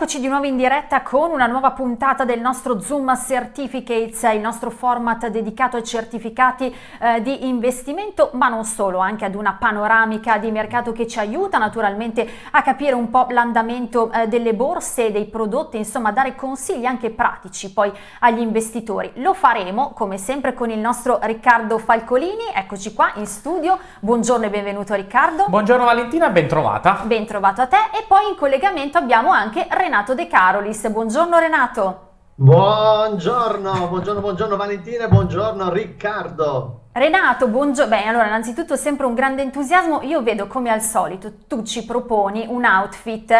Eccoci di nuovo in diretta con una nuova puntata del nostro Zoom Certificates, il nostro format dedicato ai certificati eh, di investimento, ma non solo, anche ad una panoramica di mercato che ci aiuta naturalmente a capire un po' l'andamento eh, delle borse, dei prodotti, insomma dare consigli anche pratici poi agli investitori. Lo faremo come sempre con il nostro Riccardo Falcolini, eccoci qua in studio. Buongiorno e benvenuto Riccardo. Buongiorno Valentina, ben trovata. Ben trovato a te e poi in collegamento abbiamo anche Renato De Carolis. Buongiorno Renato. Buongiorno, buongiorno, buongiorno Valentina buongiorno Riccardo. Renato, buongiorno. Beh, allora, innanzitutto sempre un grande entusiasmo. Io vedo come al solito tu ci proponi un outfit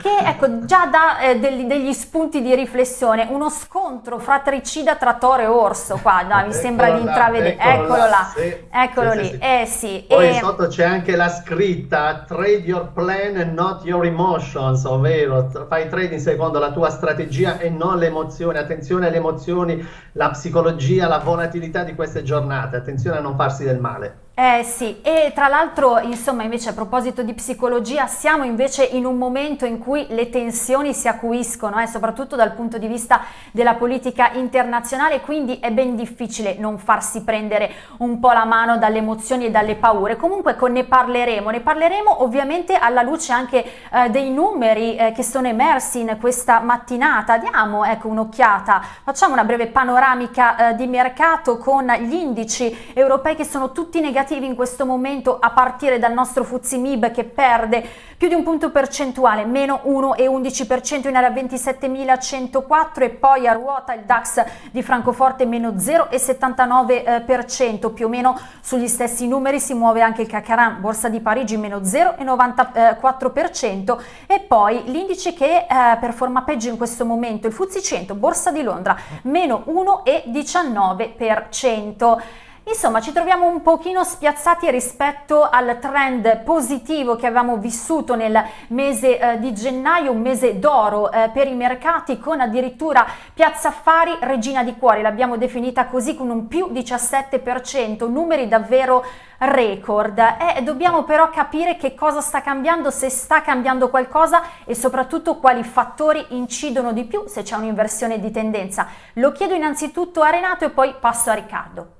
che ecco già dà eh, degli, degli, spunti di riflessione, uno scontro fratricida tra Toro e Orso qua, no, mi sembra di intravedere, eccolo, eccolo là, sì, eccolo sì, lì, sì, eh sì. Poi e... sotto c'è anche la scritta trade your plan and not your emotions, ovvero fai trading secondo la tua strategia e non le emozioni, attenzione alle emozioni, la psicologia, la volatilità di queste giornate, attenzione a non farsi del male. Eh sì, e tra l'altro, insomma, invece a proposito di psicologia, siamo invece in un momento in cui le tensioni si acuiscono, eh, soprattutto dal punto di vista della politica internazionale, quindi è ben difficile non farsi prendere un po' la mano dalle emozioni e dalle paure. Comunque ne parleremo, ne parleremo ovviamente alla luce anche eh, dei numeri eh, che sono emersi in questa mattinata. Diamo ecco, un'occhiata, facciamo una breve panoramica eh, di mercato con gli indici europei che sono tutti negativi negativi in questo momento a partire dal nostro Fuzimib che perde più di un punto percentuale, meno 1,11% in area 27.104 e poi a ruota il DAX di Francoforte meno 0,79%, più o meno sugli stessi numeri si muove anche il Cacaran, Borsa di Parigi meno 0,94% e poi l'indice che eh, performa peggio in questo momento, il Fuzzi 100, Borsa di Londra, meno 1,19%. Insomma, ci troviamo un pochino spiazzati rispetto al trend positivo che avevamo vissuto nel mese eh, di gennaio, un mese d'oro eh, per i mercati con addirittura Piazza Affari regina di cuori, l'abbiamo definita così con un più 17%, numeri davvero record. Eh, dobbiamo però capire che cosa sta cambiando, se sta cambiando qualcosa e soprattutto quali fattori incidono di più se c'è un'inversione di tendenza. Lo chiedo innanzitutto a Renato e poi passo a Riccardo.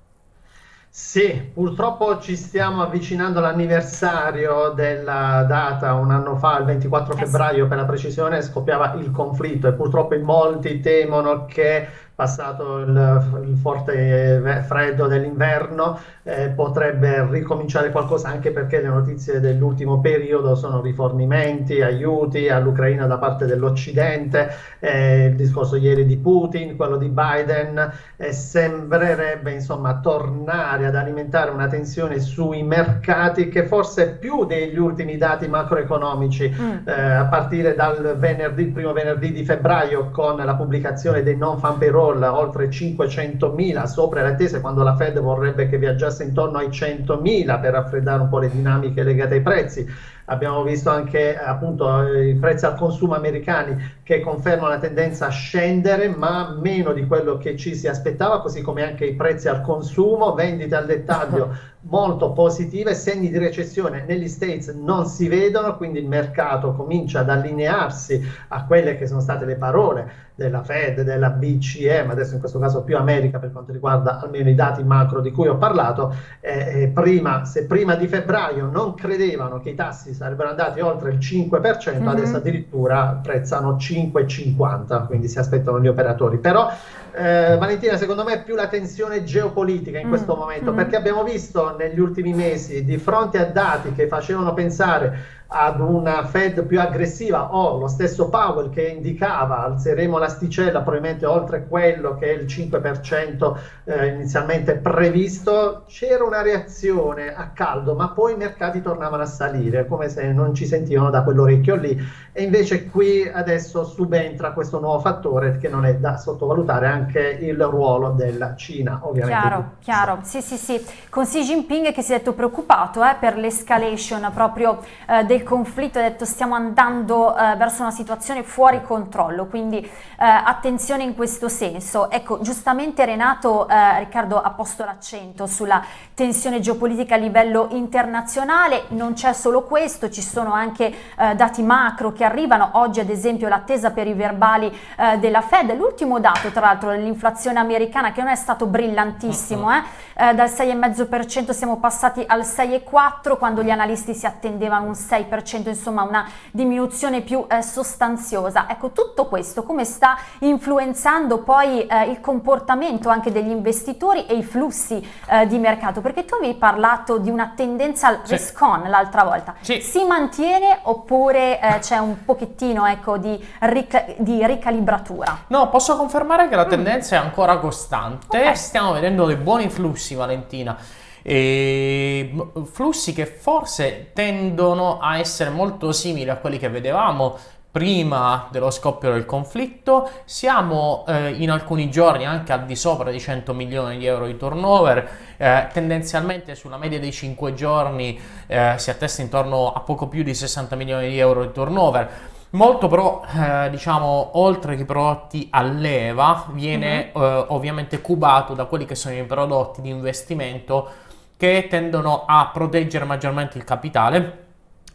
Sì, purtroppo ci stiamo avvicinando all'anniversario della data, un anno fa, il 24 febbraio per la precisione, scoppiava il conflitto e purtroppo in molti temono che passato il, il forte freddo dell'inverno, eh, potrebbe ricominciare qualcosa anche perché le notizie dell'ultimo periodo sono rifornimenti, aiuti all'Ucraina da parte dell'Occidente, eh, il discorso ieri di Putin, quello di Biden, eh, sembrerebbe insomma tornare ad alimentare una tensione sui mercati che forse più degli ultimi dati macroeconomici mm. Eh, a partire dal venerdì, primo venerdì di febbraio con la pubblicazione dei non fan payroll roll oltre 500.000 sopra le attese quando la Fed vorrebbe che viaggiasse intorno ai 100.000 per raffreddare un po' le dinamiche legate ai prezzi abbiamo visto anche appunto i prezzi al consumo americani che confermano la tendenza a scendere ma meno di quello che ci si aspettava così come anche i prezzi al consumo. Vendite al dettaglio molto positive segni di recessione negli States non si vedono quindi il mercato comincia ad allinearsi a quelle che sono state le parole della Fed, della BCE, ma adesso in questo caso più America per quanto riguarda almeno i dati macro di cui ho parlato, eh, eh prima, se prima di febbraio non credevano che i tassi sarebbero andati oltre il 5%, mm-hmm. adesso addirittura prezzano 5,50, quindi si aspettano gli operatori. Però eh, Valentina, secondo me è più la tensione geopolitica in mm. questo momento, mm. perché abbiamo visto negli ultimi mesi, di fronte a dati che facevano pensare ad una Fed più aggressiva o lo stesso Powell che indicava alzeremo l'asticella probabilmente oltre quello che è il 5% eh, inizialmente previsto, c'era una reazione a caldo, ma poi i mercati tornavano a salire come se non ci sentivano da quell'orecchio lì e invece qui adesso subentra questo nuovo fattore che non è da sottovalutare anche il ruolo della Cina ovviamente. Chiaro, chiaro, sì sì sì, con Xi Jinping che si è detto preoccupato eh, per l'escalation proprio eh, del conflitto, ha detto stiamo andando eh, verso una situazione fuori controllo, quindi eh, attenzione in questo senso. Ecco, giustamente Renato, eh, Riccardo ha posto l'accento sulla tensione geopolitica a livello internazionale, non c'è solo questo, ci sono anche eh, dati macro che arrivano, oggi ad esempio l'attesa per i verbali della Fed, l'ultimo dato tra l'altro dell'inflazione americana che non è stato brillantissimo, eh, eh dal 6,5% siamo passati al 6,4% quando gli analisti si attendevano un 6%, insomma una diminuzione più eh, sostanziosa. Ecco, tutto questo come sta influenzando poi eh, il comportamento anche degli investitori e i flussi eh, di mercato? Perché tu avevi parlato di una tendenza al sì. risk-on l'altra volta. Sì. Si mantiene oppure eh, c'è un pochettino ecco, di, ric- di, ricalibratura? No, posso confermare che la mm. Tendenza mm. è ancora costante. Okay. Stiamo vedendo dei buoni flussi, Valentina. E flussi che forse tendono a essere molto simili a quelli che vedevamo prima dello scoppio del conflitto, siamo eh, in alcuni giorni anche al di sopra di 100 milioni di euro di turnover, eh, tendenzialmente sulla media dei 5 giorni eh, si attesta intorno a poco più di 60 milioni di euro di turnover. Molto però, eh, diciamo, oltre che i prodotti a leva, viene mm-hmm. ovviamente cubato da quelli che sono i prodotti di investimento che tendono a proteggere maggiormente il capitale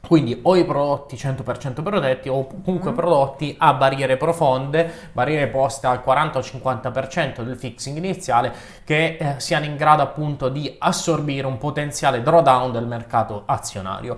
quindi o i prodotti 100% protetti o comunque mm. prodotti a barriere profonde, barriere poste al 40 o 50% del fixing iniziale che eh, siano in grado appunto di assorbire un potenziale drawdown del mercato azionario.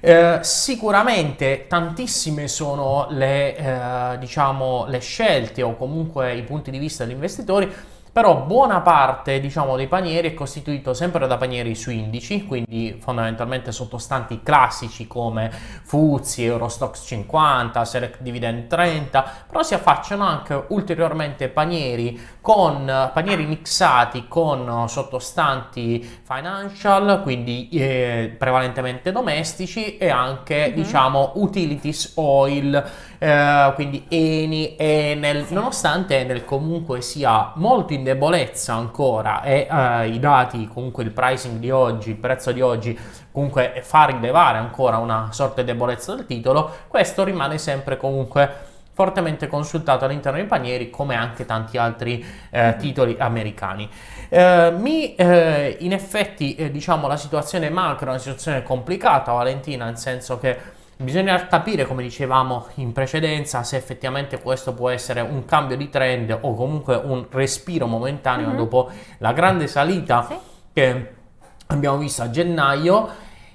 Eh, sicuramente tantissime sono le, eh, diciamo, le scelte o comunque i punti di vista degli investitori però buona parte diciamo, dei panieri è costituito sempre da panieri su indici, quindi fondamentalmente sottostanti classici come Fuzzi, Eurostox 50, Select Dividend 30, però si affacciano anche ulteriormente panieri con panieri mixati con sottostanti financial, quindi eh, prevalentemente domestici e anche mm-hmm. diciamo utilities oil, eh, quindi Eni, Enel, nonostante Enel comunque sia molto in debolezza ancora e eh, i dati, comunque il pricing di oggi, il prezzo di oggi comunque fa rilevare ancora una sorta di debolezza del titolo, questo rimane sempre comunque fortemente consultato all'interno dei panieri come anche tanti altri eh, titoli americani. Eh, mi, eh, in effetti eh, diciamo la situazione macro è una situazione complicata Valentina nel senso che Bisogna capire, come dicevamo in precedenza, se effettivamente questo può essere un cambio di trend o comunque un respiro momentaneo mm-hmm. dopo la grande salita sì. che abbiamo visto a gennaio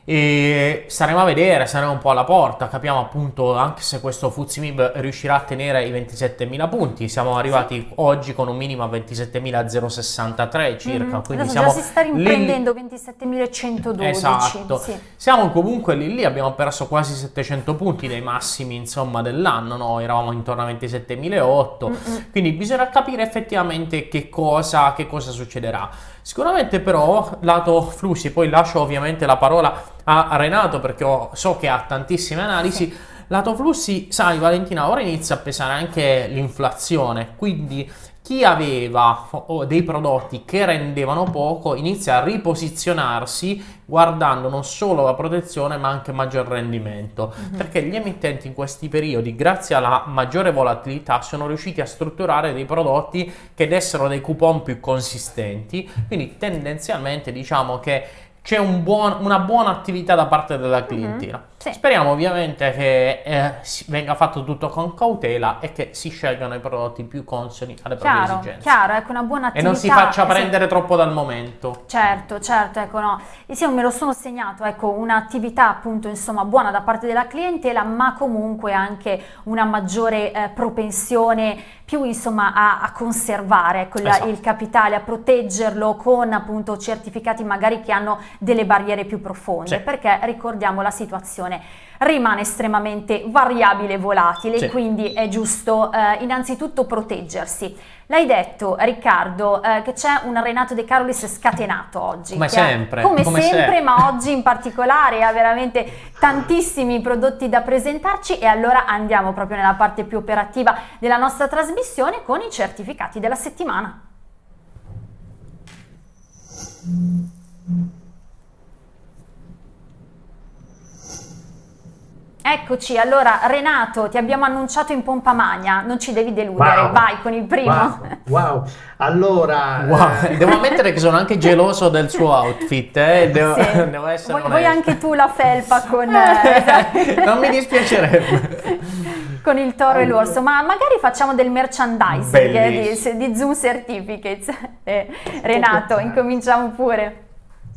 e staremo a vedere, saremo un po' alla porta, capiamo appunto anche se questo Fuzimib riuscirà a tenere i 27.000 punti, siamo arrivati sì. oggi con un minimo a 27.063 circa, mm-hmm. quindi siamo si sta riprendendo 27.112. Esatto, sì. siamo comunque lì lì, abbiamo perso quasi 700 punti dei massimi insomma dell'anno, no? eravamo intorno a 27.008, mm-hmm. quindi bisogna capire effettivamente che cosa, che cosa succederà. Sicuramente però, lato flussi, poi lascio ovviamente la parola a Renato perché ho, so che ha tantissime analisi, sì. lato flussi, sai Valentina, ora inizia a pesare anche l'inflazione, quindi chi aveva dei prodotti che rendevano poco inizia a riposizionarsi guardando non solo la protezione ma anche maggior rendimento mm-hmm. perché gli emittenti in questi periodi grazie alla maggiore volatilità sono riusciti a strutturare dei prodotti che dessero dei coupon più consistenti quindi tendenzialmente diciamo che c'è un buon, una buona attività da parte della mhm. clientela. Mm-hmm. Sì. Speriamo ovviamente che eh, venga fatto tutto con cautela e che si scelgano i prodotti più consoni alle chiaro, proprie esigenze. Chiaro, ecco una buona attività. E non si faccia prendere sì. troppo dal momento. Certo, certo, ecco no. Io me lo sono segnato, ecco, un'attività appunto insomma buona da parte della clientela, ma comunque anche una maggiore eh, propensione più insomma a, a conservare ecco, esatto. il capitale, a proteggerlo con appunto certificati magari che hanno delle barriere più profonde, sì. perché ricordiamo la situazione rimane estremamente variabile e volatile, sì. quindi è giusto eh, innanzitutto proteggersi. L'hai detto Riccardo eh, che c'è un Renato De Carolis scatenato oggi. Come sempre. Ha, come, come sempre, ma oggi in particolare ha veramente tantissimi prodotti da presentarci e allora andiamo proprio nella parte più operativa della nostra trasmissione con i certificati della settimana. Eccoci, allora Renato, ti abbiamo annunciato in pompa magna, non ci devi deludere, wow. vai con il primo. Wow, wow. allora... Wow. Eh... Devo ammettere che sono anche geloso del suo outfit, eh? devo, sì. devo essere vuoi, vuoi anche tu la felpa con... Eh, non mi dispiacerebbe. con il toro e l'orso, ma magari facciamo del merchandising eh, di, di, Zoom Certificates. Eh, Renato, incominciamo pure.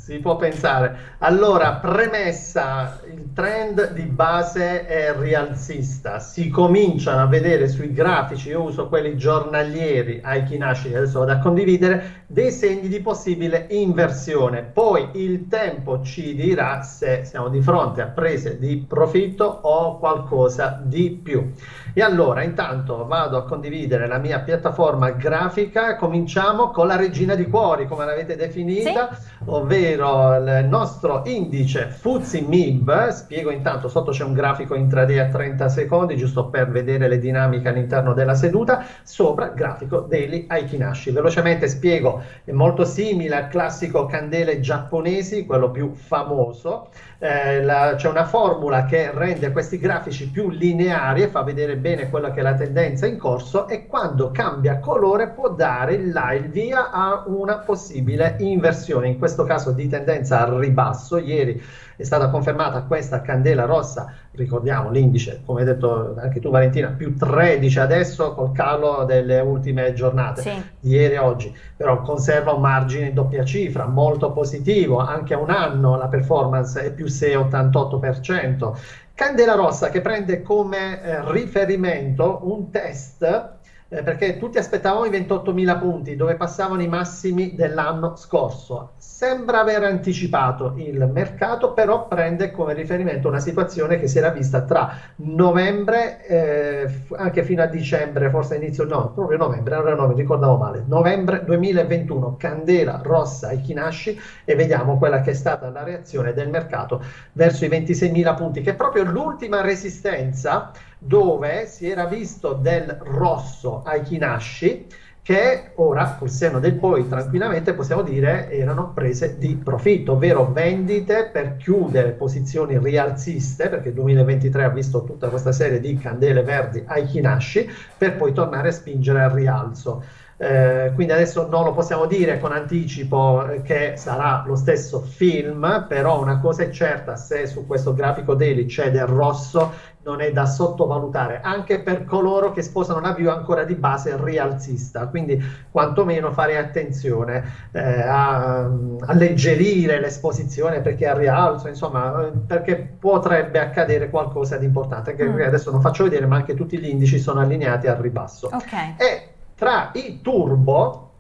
Si può pensare. Allora, premessa, il trend di base è rialzista. Si cominciano a vedere sui grafici, io uso quelli giornalieri, ai Kinashi, adesso vado a condividere, dei segni di possibile inversione. Poi il tempo ci dirà se siamo di fronte a prese di profitto o qualcosa di più. E allora, intanto vado a condividere la mia piattaforma grafica. Cominciamo con la regina di cuori, come l'avete definita, sì. ovvero ovvero il nostro indice Fuzzi MIB, spiego intanto, sotto c'è un grafico intraday a 30 secondi, giusto per vedere le dinamiche all'interno della seduta, sopra grafico daily Aikinashi. Velocemente spiego, è molto simile al classico candele giapponesi, quello più famoso, eh, c'è una formula che rende questi grafici più lineari e fa vedere bene quella che è la tendenza in corso e quando cambia colore può dare il via a una possibile inversione, in questo caso di tendenza al ribasso. Ieri è stata confermata questa candela rossa, ricordiamo l'indice, come hai detto anche tu Valentina, più 13 adesso col calo delle ultime giornate, sì. ieri e oggi, però conserva un margine in doppia cifra, molto positivo, anche a un anno la performance è più 6,88%. Candela rossa che prende come eh, riferimento un test eh, perché tutti aspettavamo i 28.000 punti dove passavano i massimi dell'anno scorso. Sembra aver anticipato il mercato, però prende come riferimento una situazione che si era vista tra novembre, eh, anche fino a dicembre, forse inizio, no, proprio novembre, allora no, mi ricordavo male, novembre 2021, candela rossa ai Kinashi e vediamo quella che è stata la reazione del mercato verso i 26.000 punti, che è proprio l'ultima resistenza dove si era visto del rosso ai Kinashi che ora col seno del poi tranquillamente possiamo dire erano prese di profitto, ovvero vendite per chiudere posizioni rialziste, perché il 2023 ha visto tutta questa serie di candele verdi ai Kinashi, per poi tornare a spingere al rialzo. Eh, quindi adesso non lo possiamo dire con anticipo che sarà lo stesso film, però una cosa è certa, se su questo grafico daily c'è del rosso, non è da sottovalutare, anche per coloro che sposano una view ancora di base rialzista, quindi quantomeno fare attenzione eh, a alleggerire l'esposizione perché a rialzo, insomma, perché potrebbe accadere qualcosa di importante, che mm. adesso non faccio vedere, ma anche tutti gli indici sono allineati al ribasso. Okay. E tra i turbo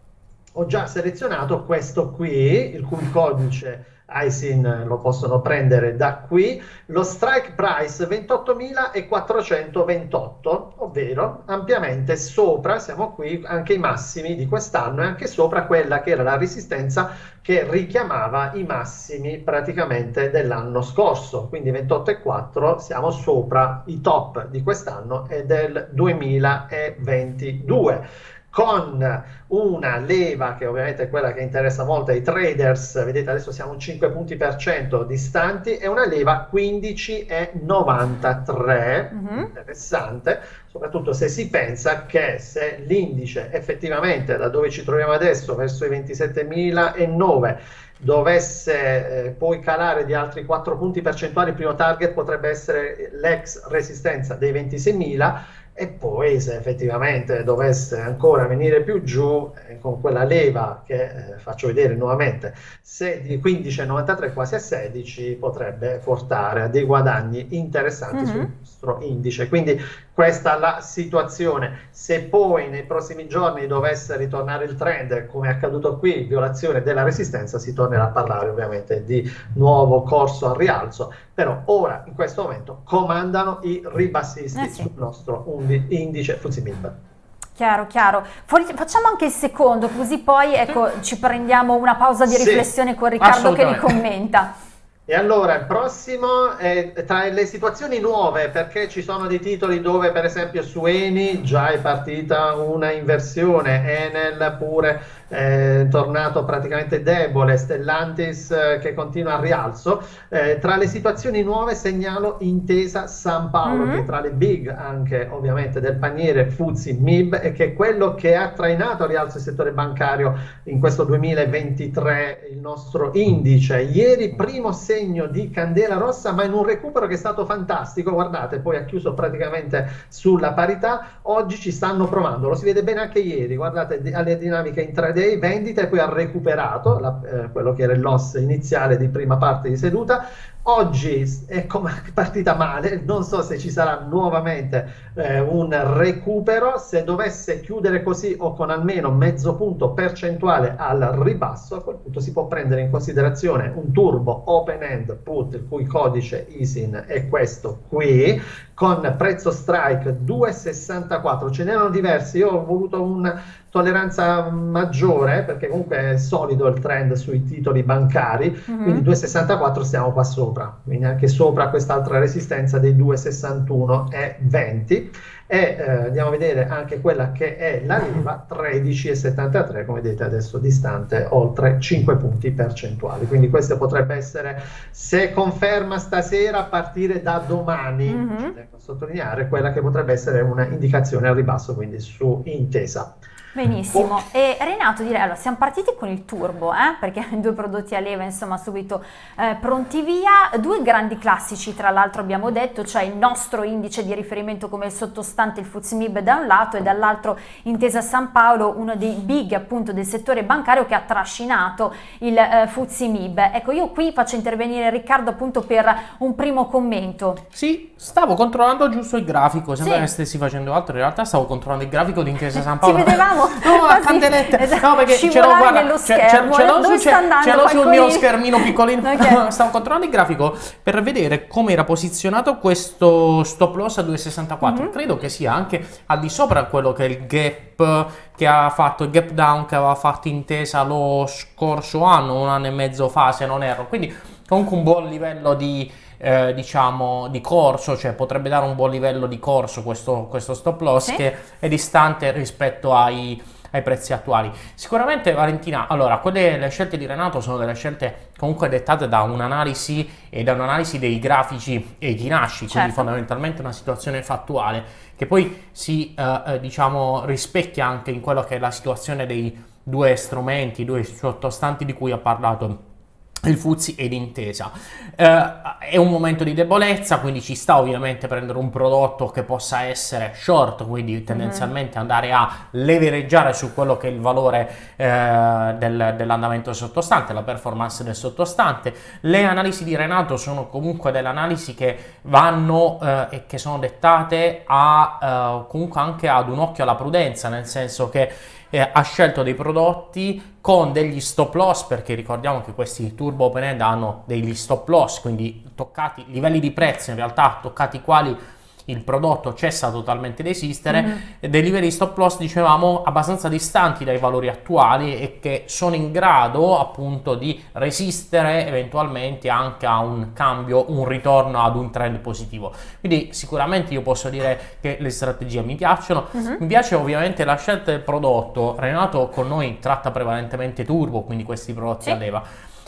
ho già selezionato questo qui, il cui codice ISIN lo possono prendere da qui, lo strike price 28.428, ovvero ampiamente sopra, siamo qui, anche i massimi di quest'anno e anche sopra quella che era la resistenza che richiamava i massimi praticamente dell'anno scorso, quindi 28,4 siamo sopra i top di quest'anno e del 2022 con una leva che ovviamente è quella che interessa molto ai traders, vedete adesso siamo 5 punti per cento distanti, e una leva 15,93, mm-hmm. interessante, soprattutto se si pensa che se l'indice effettivamente da dove ci troviamo adesso verso i 27.009 dovesse eh, poi calare di altri 4 punti percentuali, il primo target potrebbe essere l'ex resistenza dei 26.000 e poi se effettivamente dovesse ancora venire più giù eh, con quella leva che eh, faccio vedere nuovamente se di 15,93 quasi a 16 potrebbe portare a dei guadagni interessanti mm-hmm. sul nostro indice quindi questa la situazione se poi nei prossimi giorni dovesse ritornare il trend come è accaduto qui violazione della resistenza si tornerà a parlare ovviamente di nuovo corso al rialzo però ora in questo momento comandano i ribassisti eh sì. sul nostro indice FTSE MIB. Chiaro, chiaro. Facciamo anche il secondo, così poi ecco, ci prendiamo una pausa di riflessione sì, con Riccardo che li commenta. E allora il prossimo è tra le situazioni nuove, perché ci sono dei titoli dove per esempio su Eni già è partita una inversione, Enel pure eh, tornato praticamente debole, Stellantis eh, che continua a rialzo. Eh, tra le situazioni nuove segnalo Intesa San Paolo, mm-hmm. che tra le big anche ovviamente del paniere Fuzzi MIB e che è quello che ha trainato a rialzo il settore bancario in questo 2023 il nostro indice. Ieri primo segno di candela rossa, ma in un recupero che è stato fantastico. Guardate, poi ha chiuso praticamente sulla parità. Oggi ci stanno provando, lo si vede bene anche ieri. Guardate alle dinamiche intraday, vendita e poi ha recuperato la, eh, quello che era il loss iniziale di prima parte di seduta. Oggi è partita male, non so se ci sarà nuovamente eh, un recupero, se dovesse chiudere così o con almeno mezzo punto percentuale al ribasso, a quel punto si può prendere in considerazione un turbo open end put il cui codice ISIN è questo qui, con prezzo strike 2,64, ce n'erano diversi, io ho voluto una tolleranza maggiore perché comunque è solido il trend sui titoli bancari, mm-hmm. quindi 2,64 stiamo qua sopra, quindi anche sopra quest'altra resistenza dei 2,61 e 20 e eh, andiamo a vedere anche quella che è la leva 13,73 come vedete adesso distante oltre 5 punti percentuali. Quindi questo potrebbe essere se conferma stasera a partire da domani. Mm-hmm. sottolineare quella che potrebbe essere una indicazione al ribasso quindi su intesa Benissimo, e Renato direi, allora siamo partiti con il turbo, eh? perché due prodotti a leva insomma subito eh, pronti via, due grandi classici tra l'altro abbiamo detto, cioè il nostro indice di riferimento come sottostante il FUZMIB da un lato e dall'altro Intesa San Paolo, uno dei big appunto del settore bancario che ha trascinato il eh, FUZMIB. Ecco io qui faccio intervenire Riccardo appunto per un primo commento. Sì, stavo controllando giusto il grafico, sembra sì. che stessi facendo altro, in realtà stavo controllando il grafico di Intesa San Paolo. Ci vedevamo no, a candelette. Esatto. No, perché ce l'ho, guarda. Ce, l'ho, sul mio schermino piccolino. Okay. Stavo controllando il grafico per vedere come era posizionato questo stop loss a 2,64. Mm-hmm. Credo che sia anche al di sopra quello che è il gap che ha fatto, il gap down che aveva fatto intesa lo scorso anno, un anno e mezzo fa, se non erro. Quindi comunque un buon livello di eh, diciamo di corso, cioè potrebbe dare un buon livello di corso questo, questo stop loss sì. che è distante rispetto ai, ai prezzi attuali. Sicuramente Valentina, allora, quelle le scelte di Renato sono delle scelte comunque dettate da un'analisi e da un'analisi dei grafici e di nasci, certo. quindi fondamentalmente una situazione fattuale che poi si eh, eh, diciamo rispecchia anche in quello che è la situazione dei due strumenti, due sottostanti di cui ha parlato il Fuzzi ed Intesa. Eh, è un momento di debolezza, quindi ci sta ovviamente prendere un prodotto che possa essere short, quindi tendenzialmente andare a levereggiare su quello che è il valore eh, del, dell'andamento sottostante, la performance del sottostante. Le analisi di Renato sono comunque delle analisi che vanno eh, e che sono dettate a, eh, comunque anche ad un occhio alla prudenza, nel senso che eh, ha scelto dei prodotti con degli stop loss perché ricordiamo che questi turbo open end hanno degli stop loss quindi toccati livelli di prezzo in realtà toccati quali il prodotto cessa totalmente di esistere, mm-hmm. dei livelli stop loss dicevamo abbastanza distanti dai valori attuali e che sono in grado appunto di resistere eventualmente anche a un cambio, un ritorno ad un trend positivo. Quindi sicuramente io posso dire che le strategie mi piacciono, mm-hmm. mi piace ovviamente la scelta del prodotto, Renato con noi tratta prevalentemente turbo, quindi questi prodotti sì. a leva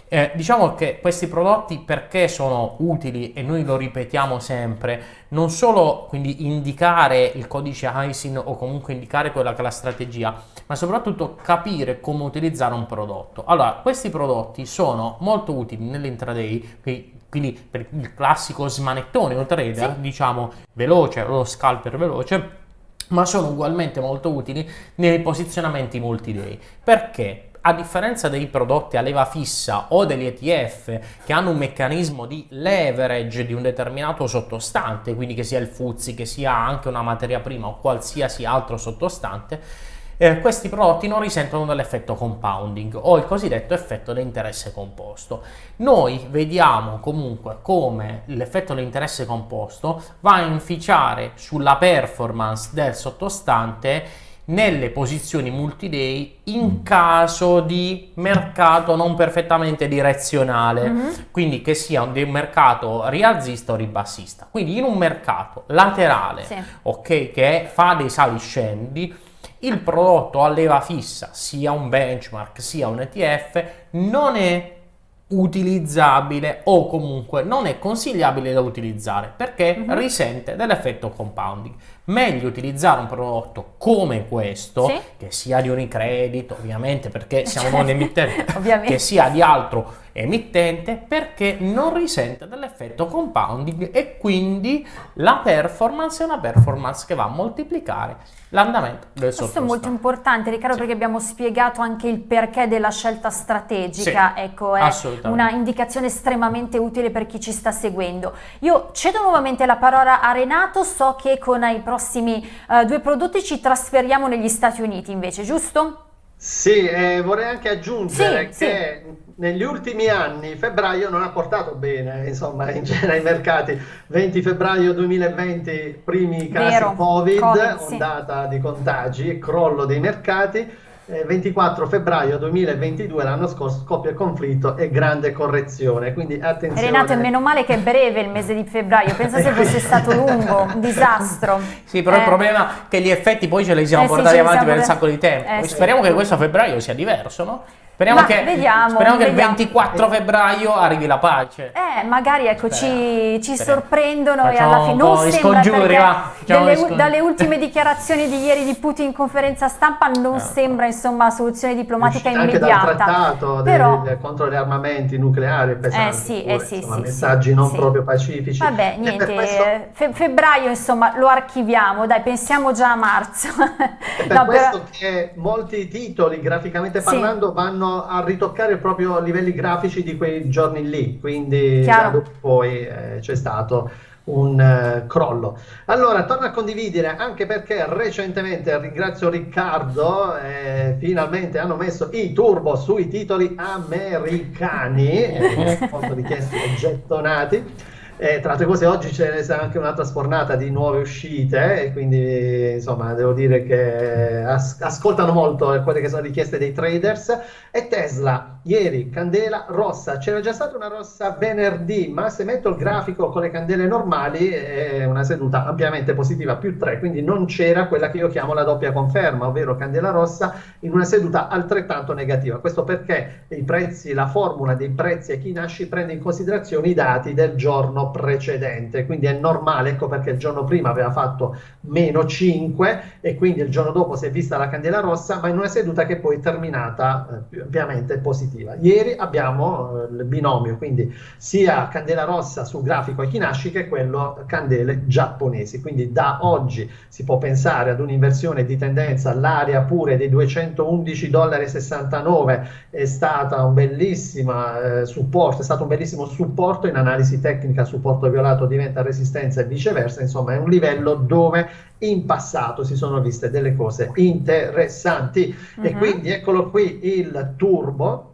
eh, diciamo che questi prodotti perché sono utili e noi lo ripetiamo sempre, non solo quindi indicare il codice ISIN o comunque indicare quella che è la strategia, ma soprattutto capire come utilizzare un prodotto. Allora, questi prodotti sono molto utili nell'intraday, quindi per il classico smanettone o trader, sì. diciamo veloce, lo scalper veloce, ma sono ugualmente molto utili nei posizionamenti multi-day. Perché? A differenza dei prodotti a leva fissa o degli ETF che hanno un meccanismo di leverage di un determinato sottostante, quindi che sia il Fuzzi, che sia anche una materia prima o qualsiasi altro sottostante, eh, questi prodotti non risentono dell'effetto compounding o il cosiddetto effetto dell'interesse composto. Noi vediamo comunque come l'effetto dell'interesse composto va a inficiare sulla performance del sottostante nelle posizioni multi-day in mm. caso di mercato non perfettamente direzionale, mm-hmm. quindi che sia un mercato rialzista o ribassista. Quindi in un mercato laterale, sì. ok, che fa dei sali scendi, il prodotto a leva fissa, sia un benchmark sia un ETF, non è utilizzabile o comunque non è consigliabile da utilizzare perché uh-huh. risente dell'effetto compounding. Meglio utilizzare un prodotto come questo, sì. che sia di Unicredit, ovviamente perché siamo non emittenti, che sia di altro emittente perché non risente dell'effetto compounding e quindi la performance è una performance che va a moltiplicare l'andamento del sottostante. Questo è molto importante Riccardo sì. perché abbiamo spiegato anche il perché della scelta strategica, sì, ecco è una indicazione estremamente utile per chi ci sta seguendo. Io cedo nuovamente la parola a Renato, so che con i prossimi uh, due prodotti ci trasferiamo negli Stati Uniti invece, giusto? Sì, eh, vorrei anche aggiungere sì, che sì. negli ultimi anni febbraio non ha portato bene, insomma, in genere ai mercati. 20 febbraio 2020, primi casi Vero, COVID, COVID ondata sì. di contagi, crollo dei mercati 24 eh, febbraio 2022, l'anno scorso, scoppia il conflitto e grande correzione. Quindi attenzione. Renato, è meno male che è breve il mese di febbraio, pensa se fosse stato lungo, un disastro. Sì, però eh. il problema è che gli effetti poi ce li siamo eh portati sì, avanti per un sacco di tempo. Eh, Speriamo sì. che questo febbraio sia diverso, no? Speriamo, che, vediamo, speriamo che, il 24 febbraio arrivi la pace. Eh, magari ecco, ci, ci sorprendono Facciamo e alla fine non sembra delle, dalle ultime dichiarazioni di ieri di Putin in conferenza stampa non no. sembra insomma soluzione diplomatica Uscita immediata. Anche dal trattato Però, del, contro gli armamenti nucleari pesanti, eh sì, pure, eh sì, insomma, sì, messaggi sì, non sì. proprio pacifici. Vabbè, niente, questo... fe febbraio insomma lo archiviamo, dai, pensiamo già a marzo. È per no, questo però... che molti titoli graficamente parlando vanno a ritoccare toccare proprio livelli grafici di quei giorni lì, quindi poi eh, c'è stato un uh, crollo. Allora, torno a condividere anche perché recentemente ringrazio Riccardo, eh, finalmente hanno messo i turbo sui titoli americani, eh, molto richiesti e gettonati. Eh, tra altre cose oggi c'è anche un'altra sfornata di nuove uscite e quindi insomma devo dire che as- ascoltano molto quelle che sono richieste dei traders. E Tesla ieri candela rossa, c'era già stata una rossa venerdì ma se metto il grafico con le candele normali è una seduta ampiamente positiva più 3 quindi non c'era quella che io chiamo la doppia conferma ovvero candela rossa in una seduta altrettanto negativa. Questo perché i prezzi, la formula dei prezzi a chi nasce prende in considerazione i dati del giorno precedente, quindi è normale, ecco perché il giorno prima aveva fatto meno 5 e quindi il giorno dopo si è vista la candela rossa, ma in una seduta che poi è terminata eh, ovviamente positiva. Ieri abbiamo eh, il binomio, quindi sia candela rossa sul grafico Equinasci che quello candele giapponesi, quindi da oggi si può pensare ad un'inversione di tendenza, l'area pure dei 211,69 dollari è stata un bellissimo eh, supporto, è stato un bellissimo supporto in analisi tecnica su supporto violato diventa resistenza e viceversa, insomma è un livello dove in passato si sono viste delle cose interessanti uh-huh. e mhm. quindi eccolo qui il turbo,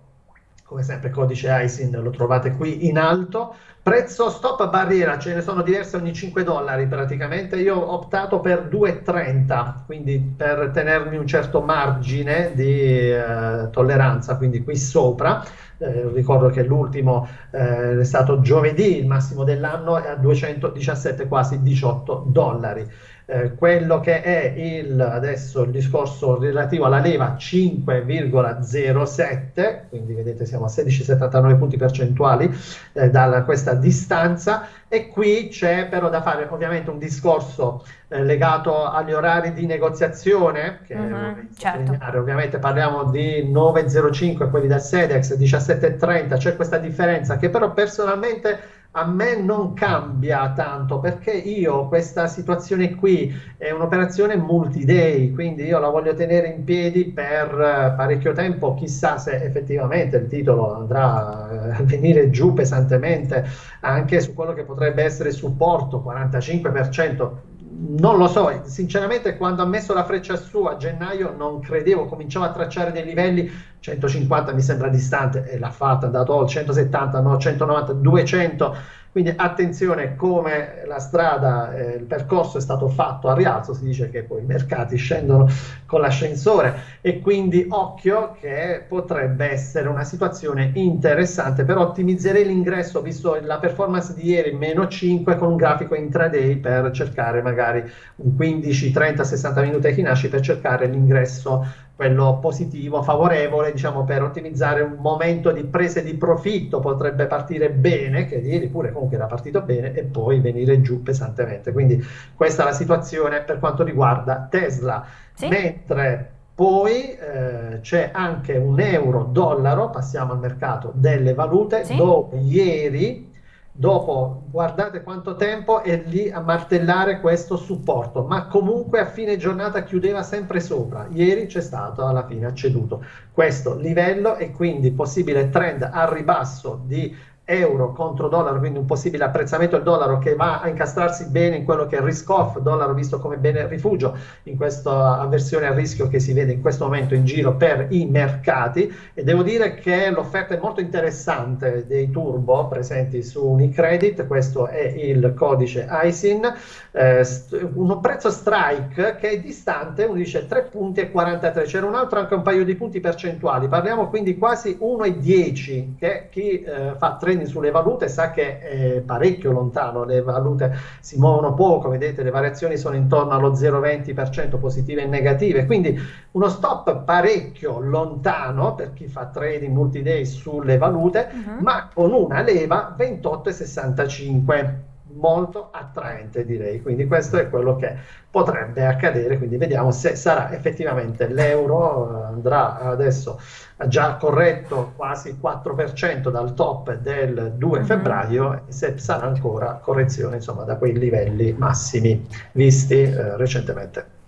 come sempre codice ISIN lo trovate qui in alto, prezzo stop barriera, ce ne sono diverse ogni 5 dollari praticamente, io ho optato per 2,30, quindi per tenermi un certo margine di eh, tolleranza, quindi qui sopra, eh, ricordo che l'ultimo eh, è stato giovedì, il massimo dell'anno è a 217, quasi 18 dollari. Eh, quello che è il, adesso il discorso relativo alla leva 5,07, quindi vedete siamo a 16,79 punti percentuali eh, da questa distanza e qui c'è però da fare ovviamente un discorso eh, legato agli orari di negoziazione, che uh-huh, certo. ovviamente parliamo di 9,05 quelli del SEDEX, 17,30, c'è questa differenza che però personalmente a me non cambia tanto perché io questa situazione qui è un'operazione multi-day, quindi io la voglio tenere in piedi per eh, parecchio tempo, chissà se effettivamente il titolo andrà eh, a venire giù pesantemente anche su quello che potrebbe essere supporto 45%. Non lo so, sinceramente quando ha messo la freccia su a gennaio non credevo, cominciavo a tracciare dei livelli 150 mi sembra distante e l'ha fatta, è andato al 170, no, 190, 200 Quindi attenzione come la strada, eh, il percorso è stato fatto a rialzo, si dice che poi i mercati scendono con l'ascensore e quindi occhio che potrebbe essere una situazione interessante, però ottimizzerei l'ingresso visto la performance di ieri meno 5 con un grafico intraday per cercare magari un 15, 30, 60 minuti ai Hinashi per cercare l'ingresso quello positivo, favorevole, diciamo, per ottimizzare un momento di prese di profitto, potrebbe partire bene, che ieri pure comunque era partito bene, e poi venire giù pesantemente. Quindi questa è la situazione per quanto riguarda Tesla. Sì. Mentre poi eh, c'è anche un euro-dollaro, passiamo al mercato delle valute, sì. dove ieri Dopo guardate quanto tempo è lì a martellare questo supporto, ma comunque a fine giornata chiudeva sempre sopra. Ieri c'è stato alla fine ceduto questo livello e quindi possibile trend al ribasso di euro contro dollaro, quindi un possibile apprezzamento del dollaro che va a incastrarsi bene in quello che è il risk off, dollaro visto come bene rifugio, in questa avversione al rischio che si vede in questo momento in giro per i mercati. E devo dire che l'offerta è molto interessante dei turbo presenti su Unicredit, questo è il codice ISIN, eh, un prezzo strike che è distante, uno dice 3 punti e 43, c'era un altro anche un paio di punti percentuali, parliamo quindi quasi 1,10 che chi eh, fa 3 trending sulle valute sa che è parecchio lontano, le valute si muovono poco, vedete le variazioni sono intorno allo 0,20% positive e negative, quindi uno stop parecchio lontano per chi fa trading multi-day sulle valute, uh-huh. ma con una leva 28,65 molto attraente direi. Quindi questo è quello che potrebbe accadere. Quindi vediamo se sarà effettivamente l'euro andrà adesso già corretto quasi il 4% dal top del 2 mm-hmm. febbraio e se sarà ancora correzione insomma da quei livelli massimi visti eh, recentemente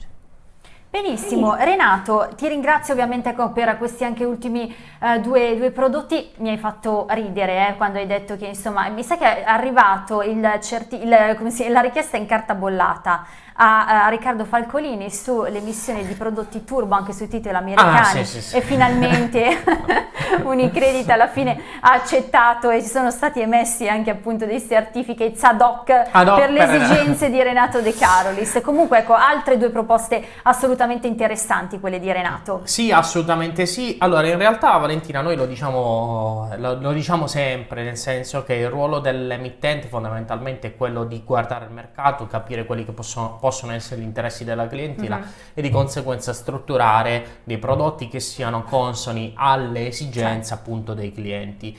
Benissimo, Renato, ti ringrazio ovviamente per questi anche ultimi uh, due, due, prodotti, mi hai fatto ridere eh, quando hai detto che insomma, mi sa che è arrivato il certi, il, si, la richiesta in carta bollata a, a Riccardo Falcolini sulle emissioni di prodotti turbo anche sui titoli americani ah, sì, sì, sì. e finalmente Unicredit alla fine ha accettato e ci sono stati emessi anche appunto dei certificati ad hoc ad hoc per le esigenze di Renato De Carolis. Comunque ecco altre due proposte assolutamente interessanti quelle di Renato. Sì, assolutamente sì. Allora in realtà Valentina noi lo diciamo, lo, lo diciamo sempre nel senso che il ruolo dell'emittente fondamentalmente è quello di guardare il mercato, capire quelli che possono possono essere gli interessi della clientela mm-hmm. e di conseguenza strutturare dei prodotti che siano consoni alle esigenze certo. appunto dei clienti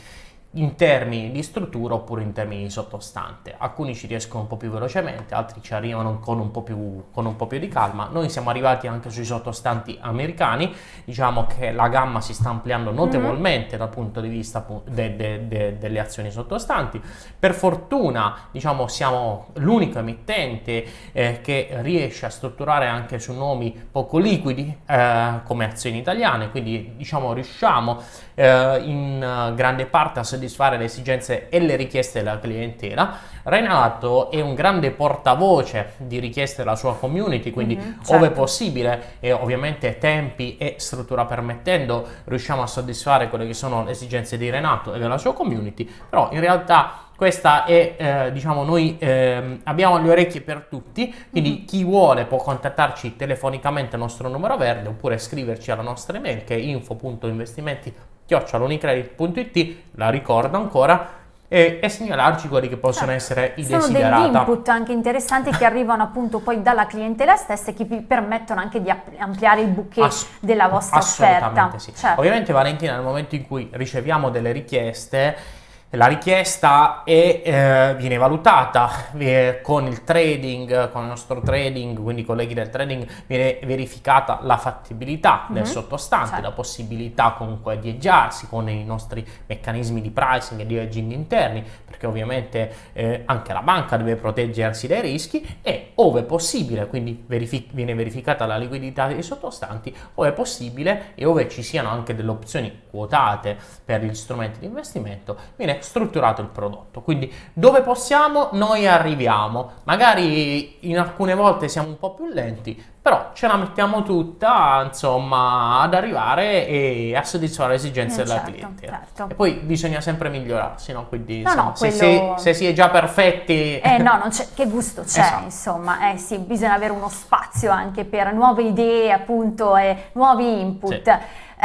in termini di struttura oppure in termini di sottostante. Alcuni ci riescono un po' più velocemente, altri ci arrivano con un po' più, con un po più di calma. Noi siamo arrivati anche sui sottostanti americani, diciamo che la gamma si sta ampliando mhm. notevolmente mm-hmm. dal punto di vista de, de, de, delle azioni sottostanti. Per fortuna, diciamo, siamo l'unico emittente eh, che riesce a strutturare anche su nomi poco liquidi eh, come azioni italiane, quindi diciamo riusciamo eh, in uh, grande parte a soddisfare le esigenze e le richieste della clientela. Renato è un grande portavoce di richieste della sua community, quindi mm-hmm, certo. ove possibile e ovviamente tempi e struttura permettendo riusciamo a soddisfare quelle che sono le esigenze di Renato e della sua community, però in realtà questa è, eh, diciamo, noi eh, abbiamo le orecchie per tutti, quindi mm-hmm. chi vuole può contattarci telefonicamente al nostro numero verde oppure scriverci alla nostra email che è info.investimenti chiocciolonicredit.it, la ricordo ancora, e, e, segnalarci quelli che possono certo. essere i Sono desiderata. Sono degli input anche interessanti che arrivano appunto poi dalla clientela stessa e che vi permettono anche di ampliare il bouquet Ass- della vostra offerta. Sì. Certo. Ovviamente Valentina nel momento in cui riceviamo delle richieste la richiesta è, eh, viene valutata eh, con il trading, con il nostro trading, quindi i colleghi del trading, viene verificata la fattibilità mm-hmm. del sottostante, certo. la possibilità comunque di eggiarsi con i nostri meccanismi di pricing e di hedging interni, perché ovviamente eh, anche la banca deve proteggersi dai rischi e ove possibile, quindi verific- viene verificata la liquidità dei sottostanti, ove possibile e ove ci siano anche delle opzioni quotate per gli strumenti di investimento, viene è strutturato il prodotto. Quindi dove possiamo noi arriviamo, magari in alcune volte siamo un po' più lenti, però ce la mettiamo tutta insomma ad arrivare e a soddisfare le esigenze Eh, della certo, clientela. certo. E poi bisogna sempre migliorarsi, no? Quindi No, insomma, no, se, quello- si, se si è già perfetti... Eh no, non c'è, che gusto c'è, Esatto. insomma, eh sì, bisogna avere uno spazio anche per nuove idee, appunto, e nuovi input. Sì.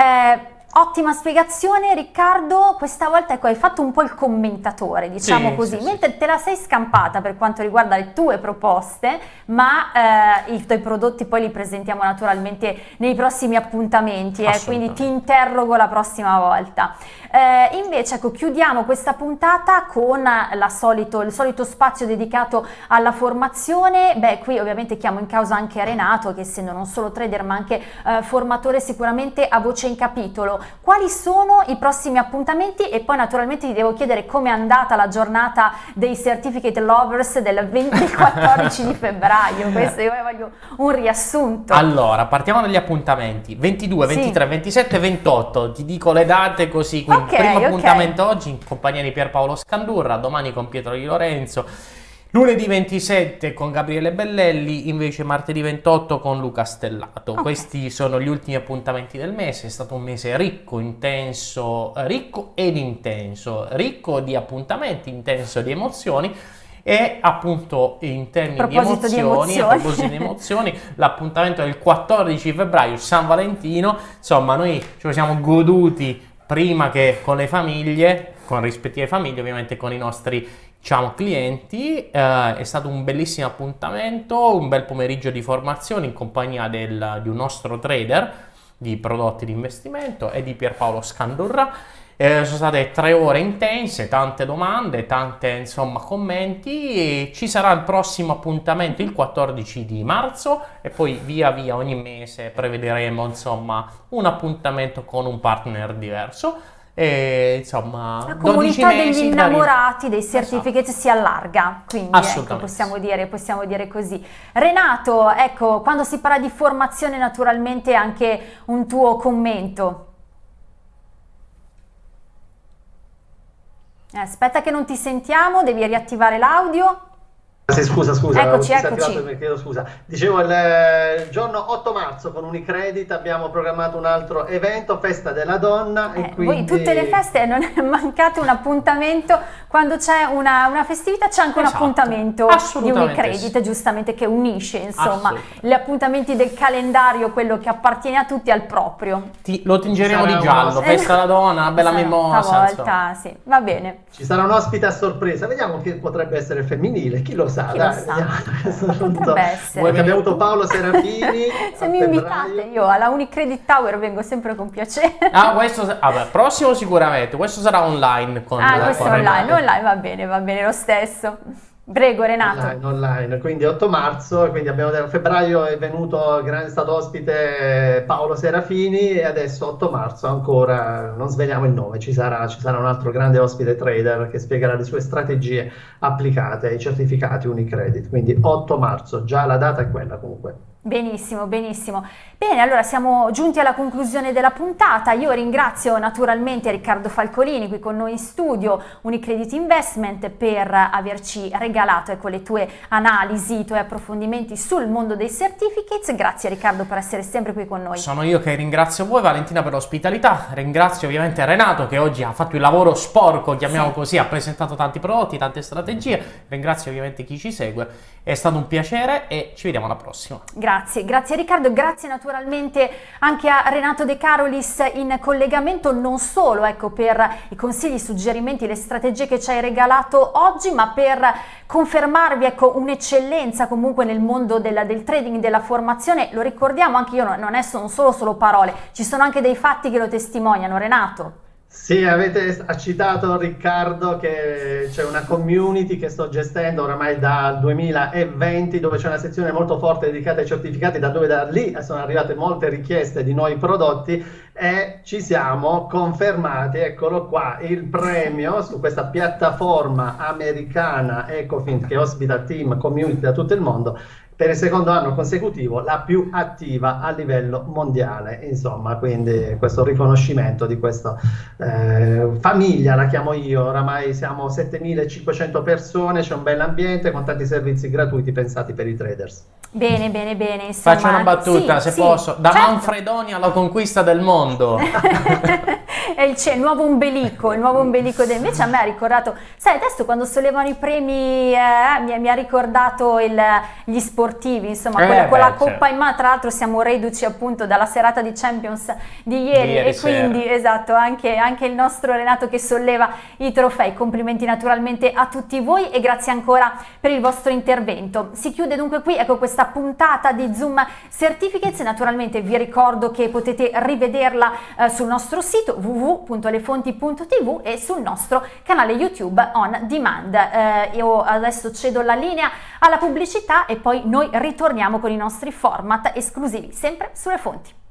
Eh, ottima spiegazione, Riccardo. Questa volta ecco, hai fatto un po' il commentatore, diciamo Sì, così, sì, mentre te la sei scampata per quanto riguarda le tue proposte, ma eh, i tuoi prodotti poi li presentiamo naturalmente nei prossimi appuntamenti, eh, quindi ti interrogo la prossima volta. Eh, invece, ecco, chiudiamo questa puntata con la solito, il solito spazio dedicato alla formazione. Beh, qui ovviamente chiamo in causa anche Renato, che essendo non solo trader ma anche eh, formatore sicuramente a voce in capitolo. Quali sono i prossimi appuntamenti? E poi naturalmente ti devo chiedere com'è andata la giornata dei Certificate Lovers del 20 del 14 di febbraio. Questo io voglio un riassunto. Allora, partiamo dagli appuntamenti. 22, Sì. 23, 27 e 28. Ti dico le date così. Quindi, Ok, primo ok. appuntamento oggi in compagnia di Pierpaolo Scandurra, domani con Pietro Di Lorenzo. Lunedì 27 con Gabriele Bellelli, invece martedì 28 con Luca Stellato. Ok. Questi sono gli ultimi appuntamenti del mese. È stato un mese ricco, intenso, ricco ed intenso. Ricco di appuntamenti, intenso di emozioni. E appunto in termini A di di emozioni, a emozioni. proposito di emozioni, l'appuntamento del 14 febbraio, San Valentino. Insomma, noi ce lo siamo goduti prima che con le famiglie, con rispettive famiglie, ovviamente con i nostri diciamo, clienti. Eh, è stato un bellissimo appuntamento, un bel pomeriggio di formazione in compagnia del- di un nostro trader di prodotti di investimento e di Pierpaolo Scandurra. Eh, sono state tre ore intense, tante domande, tante insomma commenti. Ci sarà il prossimo appuntamento il 14 di marzo e poi via via ogni mese prevederemo insomma un appuntamento con un partner diverso. E insomma, La 12 comunità degli mesi innamorati dei certificate si allarga, quindi ecco, Assolutamente. possiamo, dire, possiamo dire così. Renato, ecco, quando si parla di formazione naturalmente anche un tuo commento. Eh, aspetta che non ti sentiamo, devi riattivare l'audio. Sì, scusa, scusa, Eccoci, eccoci. chiedo scusa. Dicevo, il eh, giorno 8 marzo con Unicredit abbiamo programmato un altro evento, Festa della Donna. Eh, e quindi... Voi tutte le feste non è mancato un appuntamento, quando c'è una, una festività c'è anche Esatto. un appuntamento di Unicredit, giustamente che unisce insomma gli appuntamenti del calendario, quello che appartiene a tutti al proprio. Ti- lo tingeremo di giallo, uno- festa alla donna, una bella mimosa. insomma. Stavolta sì, va bene. Ci sarà un ospite a sorpresa, vediamo che potrebbe essere femminile, chi lo sa, Chi lo sa? so. Potrebbe essere. Perché abbiamo avuto Paolo Serafini Se mi invitate io alla Unicredit Tower vengo sempre con piacere. Ah, questo sa- vabbè, prossimo sicuramente, questo sarà online con Ah, questo è online, online va bene, va bene lo stesso. Prego Renato. Online, online, quindi 8 marzo, quindi abbiamo detto febbraio è venuto, grande stato ospite Paolo Serafini e adesso 8 marzo ancora, non sveliamo il nome, ci sarà, ci sarà un altro grande ospite trader che spiegherà le sue strategie applicate ai certificati Unicredit, quindi 8 marzo, già la data è quella comunque. Benissimo, benissimo. Bene, allora siamo giunti alla conclusione della puntata. Io ringrazio naturalmente Riccardo Falcolini qui con noi in studio, Unicredit Investment, per averci regalato ecco, le tue analisi, i tuoi approfondimenti sul mondo dei certificates. Grazie Riccardo per essere sempre qui con noi. Sono io che ringrazio voi, Valentina, per l'ospitalità. Ringrazio ovviamente Renato che oggi ha fatto il lavoro sporco, chiamiamo Sì. così, ha presentato tanti prodotti, tante strategie. Ringrazio ovviamente chi ci segue. È stato un piacere e ci vediamo alla prossima. Grazie, grazie Riccardo, grazie naturalmente anche a Renato De Carolis in collegamento non solo ecco, per i consigli, i suggerimenti, le strategie che ci hai regalato oggi, ma per confermarvi ecco, un'eccellenza comunque nel mondo della- del trading, della formazione. Lo ricordiamo anche io, no- non è sono solo, solo parole, ci sono anche dei fatti che lo testimoniano. Renato. Sì, avete citato Riccardo che c'è una community che sto gestendo oramai dal 2020 dove c'è una sezione molto forte dedicata ai certificati, da dove da lì sono arrivate molte richieste di nuovi prodotti e ci siamo confermati, eccolo qua, il premio su questa piattaforma americana Ecofint che ospita team community da tutto il mondo per il secondo anno consecutivo la più attiva a livello mondiale, insomma, quindi questo riconoscimento di questa eh, famiglia, la chiamo io, oramai siamo 7500 persone, c'è un bel ambiente con tanti servizi gratuiti pensati per i traders. Bene, bene, bene. Insomma, Faccio una battuta, sì, se sì, posso. Da certo. Manfredoni alla conquista del mondo. è il, il, nuovo ombelico, il nuovo ombelico del... Invece a me ha ricordato, sai, adesso quando sollevano i premi eh, mi, mi, ha ricordato il, gli sportivi, insomma, eh, con, la coppa certo. in mano, tra l'altro siamo reduci appunto dalla serata di Champions di ieri, di ieri e sera. quindi, esatto, anche, anche il nostro Renato che solleva i trofei. Complimenti naturalmente a tutti voi e grazie ancora per il vostro intervento. Si chiude dunque qui, ecco questa puntata di Zoom Certificates, naturalmente vi ricordo che potete rivederla eh, sul nostro sito www www.lefonti.tv e sul nostro canale YouTube on demand. Eh, io adesso cedo la linea alla pubblicità e poi noi ritorniamo con i nostri format esclusivi sempre sulle fonti.